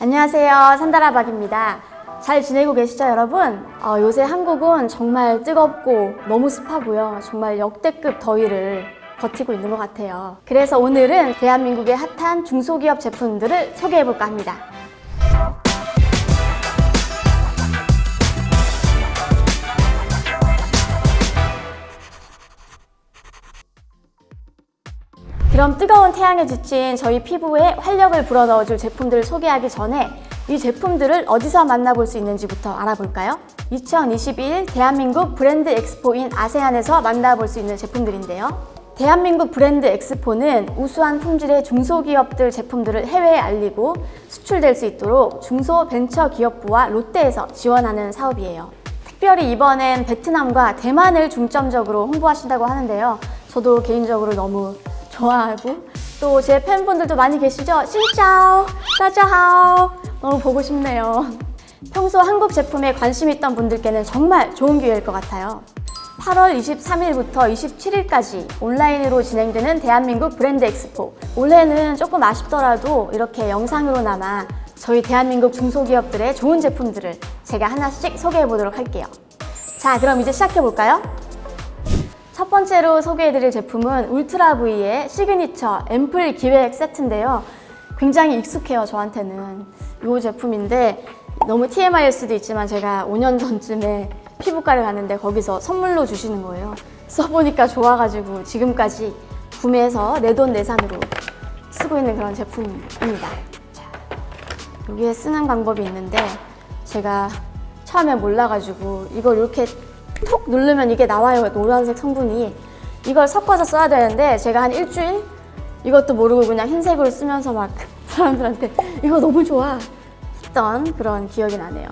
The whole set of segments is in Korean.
안녕하세요. 산다라박입니다. 잘 지내고 계시죠 여러분? 어, 요새 한국은 정말 뜨겁고 너무 습하고요. 정말 역대급 더위를 버티고 있는 것 같아요. 그래서 오늘은 대한민국의 핫한 중소기업 제품들을 소개해볼까 합니다 그럼 뜨거운 태양에 지친 저희 피부에 활력을 불어넣어줄 제품들을 소개하기 전에 이 제품들을 어디서 만나볼 수 있는지부터 알아볼까요? 2021 대한민국 브랜드 엑스포인 아세안에서 만나볼 수 있는 제품들인데요. 대한민국 브랜드 엑스포는 우수한 품질의 중소기업들 제품들을 해외에 알리고 수출될 수 있도록 중소벤처기업부와 롯데에서 지원하는 사업이에요. 특별히 이번엔 베트남과 대만을 중점적으로 홍보하신다고 하는데요. 저도 개인적으로 너무 좋아하고 또 제 팬분들도 많이 계시죠? 신짜오, 따자하오 너무 보고 싶네요. 평소 한국 제품에 관심 있던 분들께는 정말 좋은 기회일 것 같아요. 8월 23일부터 27일까지 온라인으로 진행되는 대한민국 브랜드 엑스포 올해는 조금 아쉽더라도 이렇게 영상으로나마 저희 대한민국 중소기업들의 좋은 제품들을 제가 하나씩 소개해 보도록 할게요. 자 그럼 이제 시작해 볼까요? 첫 번째로 소개해드릴 제품은 울트라브이의 시그니처 앰플 기획 세트인데요. 굉장히 익숙해요, 저한테는. 이 제품인데 너무 TMI일 수도 있지만 제가 5년 전쯤에 피부과를 갔는데 거기서 선물로 주시는 거예요. 써보니까 좋아가지고 지금까지 구매해서 내돈내산으로 쓰고 있는 그런 제품입니다. 자, 여기에 쓰는 방법이 있는데 제가 처음에 몰라가지고 이걸 이렇게 톡 누르면 이게 나와요 노란색 성분이. 이걸 섞어서 써야 되는데 제가 한 일주일 이것도 모르고 그냥 흰색으로 쓰면서 막 사람들한테 이거 너무 좋아. 했던 그런 기억이 나네요.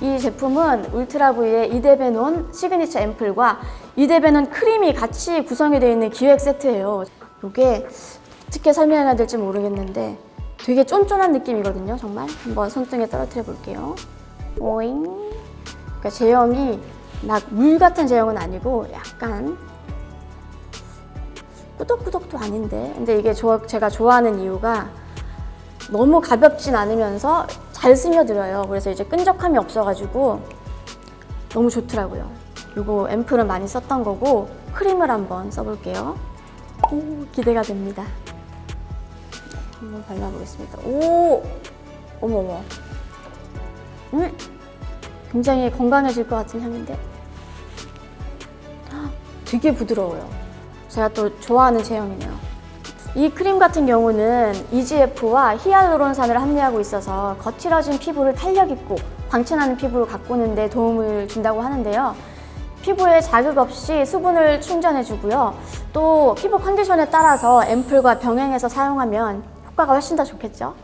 이 제품은 울트라브이의 이데베논 시그니처 앰플과 이데베논 크림이 같이 구성이 되어 있는 기획 세트예요. 이게 어떻게 설명해야 될지 모르겠는데 되게 쫀쫀한 느낌이거든요 정말. 한번 손등에 떨어뜨려 볼게요. 오잉. 그러니까 제형이 막 물 같은 제형은 아니고 약간 꾸덕꾸덕도 아닌데. 근데 이게 저, 제가 좋아하는 이유가 너무 가볍진 않으면서 잘 스며들어요. 그래서 이제 끈적함이 없어가지고 너무 좋더라고요. 이거 앰플은 많이 썼던 거고 크림을 한번 써볼게요. 오 기대가 됩니다. 한번 발라보겠습니다. 오 어머머. 음 굉장히 건강해질 것 같은 향인데 되게 부드러워요. 제가 또 좋아하는 제형이네요. 이 크림 같은 경우는 EGF와 히알루론산을 함유하고 있어서 거칠어진 피부를 탄력있고 광채나는 피부를 가꾸는 데 도움을 준다고 하는데요. 피부에 자극 없이 수분을 충전해주고요. 또 피부 컨디션에 따라서 앰플과 병행해서 사용하면 효과가 훨씬 더 좋겠죠.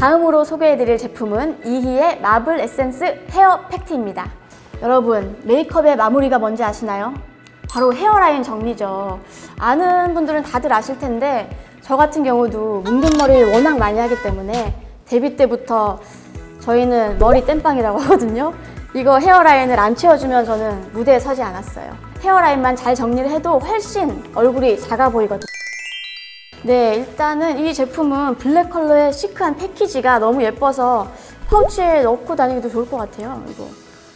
다음으로 소개해드릴 제품은 이희의 마블 에센스 헤어 팩트입니다. 여러분 메이크업의 마무리가 뭔지 아시나요? 바로 헤어라인 정리죠. 아는 분들은 다들 아실 텐데 저 같은 경우도 뭉근 머리를 워낙 많이 하기 때문에 데뷔 때부터 저희는 머리 땜빵이라고 하거든요. 이거 헤어라인을 안 채워주면 저는 무대에 서지 않았어요. 헤어라인만 잘 정리를 해도 훨씬 얼굴이 작아 보이거든요. 네, 일단은 이 제품은 블랙 컬러의 시크한 패키지가 너무 예뻐서 파우치에 넣고 다니기도 좋을 것 같아요. 이거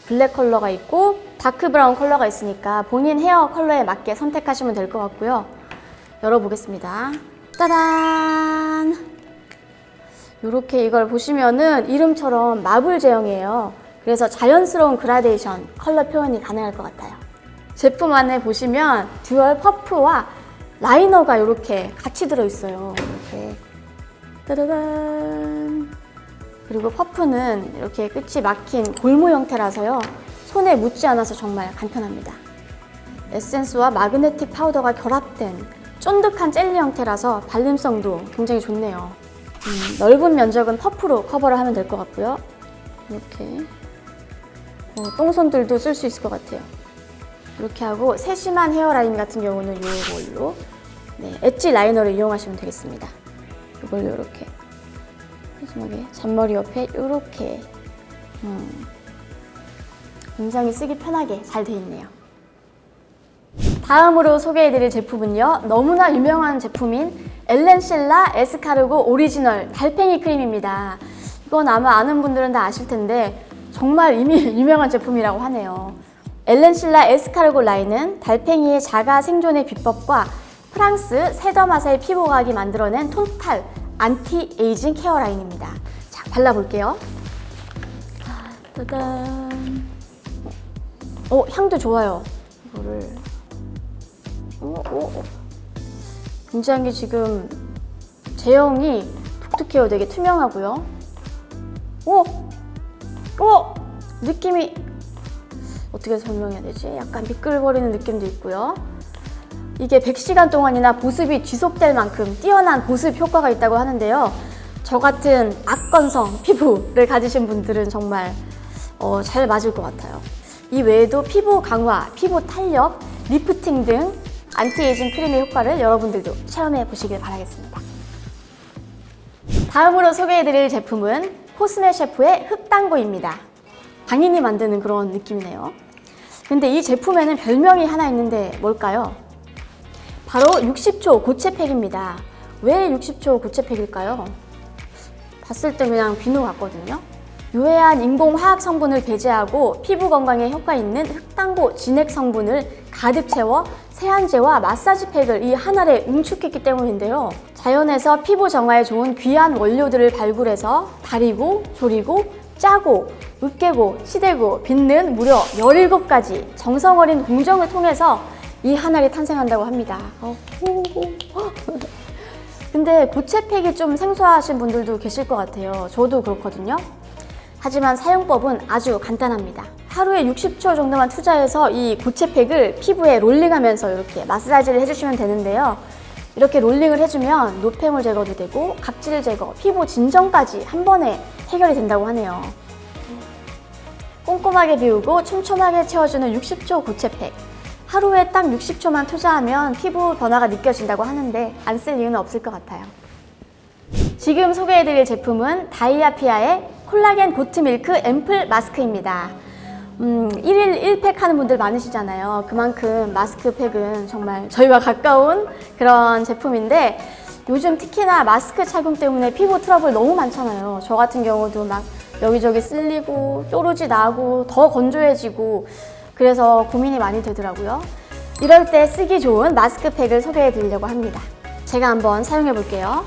블랙 컬러가 있고 다크 브라운 컬러가 있으니까 본인 헤어 컬러에 맞게 선택하시면 될 것 같고요. 열어보겠습니다. 짜잔! 이렇게 이걸 보시면은 이름처럼 marble 제형이에요. 그래서 자연스러운 그라데이션 컬러 표현이 가능할 것 같아요. 제품 안에 보시면 dual 퍼프와 라이너가 이렇게 같이 들어있어요. 이렇게 따다단 그리고 퍼프는 이렇게 끝이 막힌 골무 형태라서요. 손에 묻지 않아서 정말 간편합니다. 에센스와 magnetic 파우더가 결합된 쫀득한 젤리 형태라서 발림성도 굉장히 좋네요. 음, 넓은 면적은 퍼프로 커버를 하면 될 것 같고요. 이렇게 어, 똥손들도 쓸 수 있을 것 같아요. 이렇게 하고 세심한 hairline 같은 경우는 이걸로 네, edge liner를 이용하시면 되겠습니다. 이걸로 이렇게 마지막에 잔머리 옆에 이렇게 음, 굉장히 쓰기 편하게 잘 되어 있네요. 다음으로 소개해드릴 제품은요. 너무나 유명한 제품인 엘렌실라 에스카르고 오리지널 달팽이 크림입니다. 이건 아마 아는 분들은 다 아실 텐데 정말 이미 유명한 제품이라고 하네요. 엘렌실라 에스카르고 라인은 달팽이의 자가 생존의 비법과 프랑스 세더마사의 피부과학이 만들어낸 total anti-aging care 라인입니다. 자, 발라볼게요. 짜잔. 어, 향도 좋아요. 이거를. 어, 어, 어. 굉장히 지금 제형이 독특해요. 되게 투명하고요. 오! 오! 느낌이 어떻게 설명해야 되지? 약간 미끌거리는 느낌도 있고요. 이게 100시간 동안이나 보습이 지속될 만큼 뛰어난 보습 효과가 있다고 하는데요. 저 같은 악건성 피부를 가지신 분들은 정말 어, 잘 맞을 것 같아요. 이 외에도 피부 강화, 피부 탄력, 리프팅 등 안티에이징 크림의 효과를 여러분들도 체험해 보시길 바라겠습니다. 다음으로 소개해드릴 제품은 코스메 셰프의 흑당고입니다. 장인이 만드는 그런 느낌이네요. 근데 이 제품에는 별명이 하나 있는데 뭘까요? 바로 60초 고체팩입니다. 왜 60초 고체팩일까요? 봤을 때 그냥 비누 같거든요. 유해한 인공화학 성분을 배제하고 피부 건강에 효과 있는 흑당고 진액 성분을 가득 채워 세안제와 마사지팩을 이한 알에 응축했기 때문인데요. 자연에서 피부 정화에 좋은 귀한 원료들을 발굴해서 다리고, 조리고, 짜고, 으깨고, 치대고, 빚는 무려 17가지 정성 어린 공정을 통해서 이한 알이 탄생한다고 합니다. 어. 근데 고체팩이 좀 생소하신 분들도 계실 것 같아요. 저도 그렇거든요. 하지만 사용법은 아주 간단합니다. 하루에 60초 정도만 투자해서 이 고체팩을 피부에 롤링하면서 이렇게 마사지를 해주시면 되는데요. 이렇게 롤링을 해주면 노폐물 제거도 되고 각질 제거, 피부 진정까지 한 번에 해결이 된다고 하네요. 꼼꼼하게 비우고 촘촘하게 채워주는 60초 고체팩. 하루에 딱 60초만 투자하면 피부 변화가 느껴진다고 하는데 안 쓸 이유는 없을 것 같아요. 지금 소개해드릴 제품은 다이아피아의 콜라겐 고트밀크 앰플 마스크입니다. 음, 1일 1팩 하는 분들 많으시잖아요. 그만큼 마스크팩은 정말 저희와 가까운 그런 제품인데 요즘 특히나 마스크 착용 때문에 피부 트러블 너무 많잖아요. 저 같은 경우도 막 여기저기 쓸리고 뾰루지 나고 더 건조해지고 그래서 고민이 많이 되더라고요. 이럴 때 쓰기 좋은 마스크팩을 소개해 드리려고 합니다. 제가 한번 사용해 볼게요.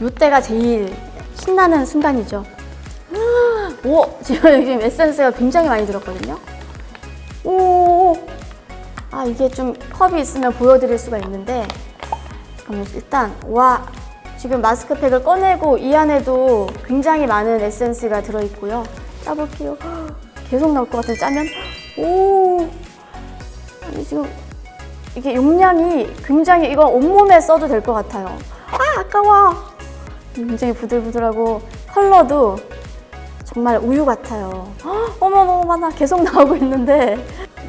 이때가 제일 신나는 순간이죠. 오! 지금 지금 에센스가 굉장히 많이 들었거든요. 오! 아, 이게 좀 컵이 있으면 보여드릴 수가 있는데 그럼 일단 와! 지금 마스크팩을 꺼내고 이 안에도 굉장히 많은 에센스가 들어있고요. 짜볼게요. 계속 나올 것 같은데 짜면 오! 지금 이게 용량이 굉장히 이거 온몸에 써도 될 것 같아요. 아, 아까워! 굉장히 부들부들하고 컬러도 정말 우유 같아요. 헉, 어머 너무 많아. 계속 나오고 있는데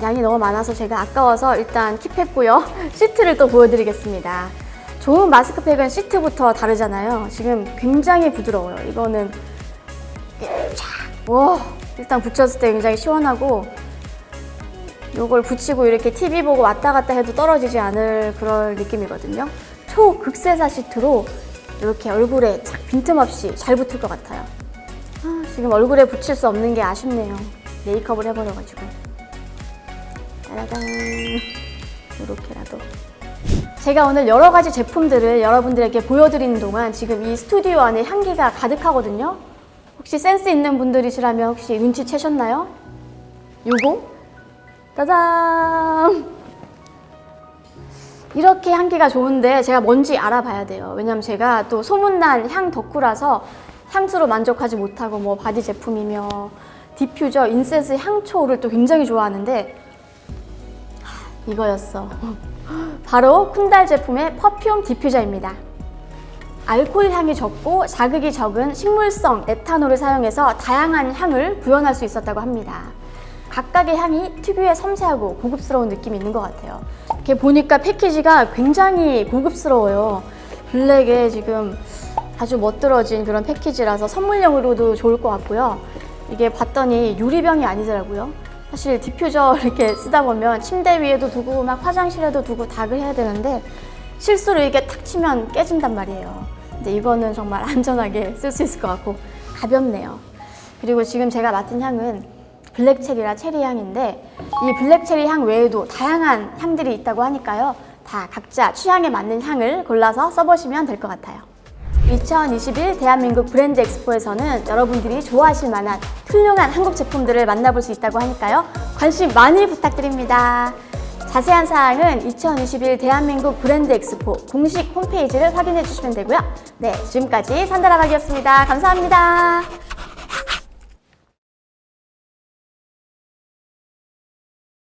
양이 너무 많아서 제가 아까워서 일단 킵했고요. 시트를 또 보여드리겠습니다. 좋은 마스크팩은 시트부터 다르잖아요. 지금 굉장히 부드러워요. 이거는 쫙! 와 일단 붙였을 때 굉장히 시원하고 이걸 붙이고 이렇게 TV 보고 왔다 갔다 해도 떨어지지 않을 그런 느낌이거든요. 초극세사 시트로 이렇게 얼굴에 착 빈틈없이 잘 붙을 것 같아요. 아, 지금 얼굴에 붙일 수 없는 게 아쉽네요. 메이크업을 해버려가지고. 짜라잔. 이렇게라도. 제가 오늘 여러 가지 제품들을 여러분들에게 보여드리는 동안 지금 이 스튜디오 안에 향기가 가득하거든요. 혹시 센스 있는 분들이시라면 혹시 눈치채셨나요? 요거? 짜잔! 이렇게 향기가 좋은데 제가 뭔지 알아봐야 돼요. 왜냐면 제가 또 소문난 향 덕후라서 향수로 만족하지 못하고 뭐 바디 제품이며 diffuser, incense, 향초를 또 굉장히 좋아하는데 하, 이거였어. 바로 쿤달 제품의 perfume diffuser입니다. 알코올 향이 적고 자극이 적은 식물성 에탄올을 사용해서 다양한 향을 구현할 수 있었다고 합니다. 각각의 향이 특유의 섬세하고 고급스러운 느낌이 있는 것 같아요. 이렇게 보니까 패키지가 굉장히 고급스러워요. 블랙에 지금 아주 멋들어진 그런 패키지라서 선물용으로도 좋을 것 같고요. 이게 봤더니 유리병이 아니더라고요. 사실 디퓨저 이렇게 쓰다 보면 침대 위에도 두고 막 화장실에도 두고 다 해야 되는데 실수로 이게 탁 치면 깨진단 말이에요. 근데 이거는 정말 안전하게 쓸 수 있을 것 같고 가볍네요. 그리고 지금 제가 맡은 향은 블랙 체리라 체리 향인데 이 블랙 체리 향 외에도 다양한 향들이 있다고 하니까요. 다 각자 취향에 맞는 향을 골라서 써보시면 될 것 같아요. 2021 대한민국 브랜드 엑스포에서는 여러분들이 좋아하실 만한 훌륭한 한국 제품들을 만나볼 수 있다고 하니까요. 관심 많이 부탁드립니다. 자세한 사항은 2021 대한민국 브랜드 엑스포 공식 홈페이지를 확인해 주시면 되고요. 네, 지금까지 산다라박이었습니다. 감사합니다.